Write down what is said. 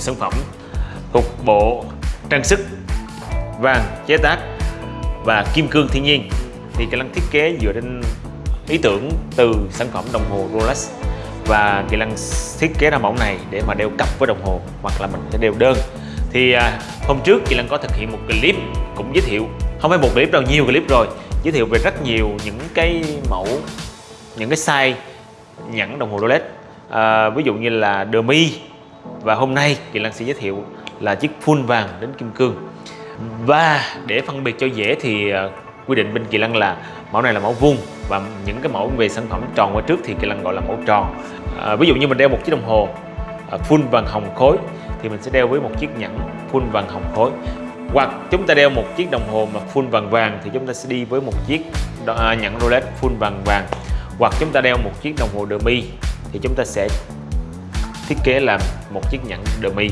sản phẩm thuộc bộ trang sức vàng chế tác và kim cương thiên nhiên. Thì Kỳ Lăng thiết kế dựa trên ý tưởng từ sản phẩm đồng hồ Rolex và Kỳ Lăng thiết kế ra mẫu này để mà đeo cặp với đồng hồ hoặc là mình sẽ đeo đơn. Thì à, hôm trước Kỳ Lăng có thực hiện một clip cũng giới thiệu không phải một clip đâu nhiều clip rồi giới thiệu về rất nhiều những cái mẫu những cái size nhẫn đồng hồ Rolex. À, ví dụ như là demi và hôm nay Kỳ Lăng sẽ giới thiệu là chiếc full vàng đến kim cương. Và để phân biệt cho dễ thì à, quy định bên Kỳ Lăng là mẫu này là mẫu vuông và những cái mẫu về sản phẩm tròn qua trước thì Kỳ Lăng gọi là mẫu tròn. À, ví dụ như mình đeo một chiếc đồng hồ à, full vàng hồng khối thì mình sẽ đeo với một chiếc nhẫn full vàng hồng khối. Hoặc chúng ta đeo một chiếc đồng hồ mà full vàng vàng thì chúng ta sẽ đi với một chiếc à, nhẫn Rolex full vàng vàng. Hoặc chúng ta đeo một chiếc đồng hồ demi thì chúng ta sẽ thiết kế làm một chiếc nhẫn dummy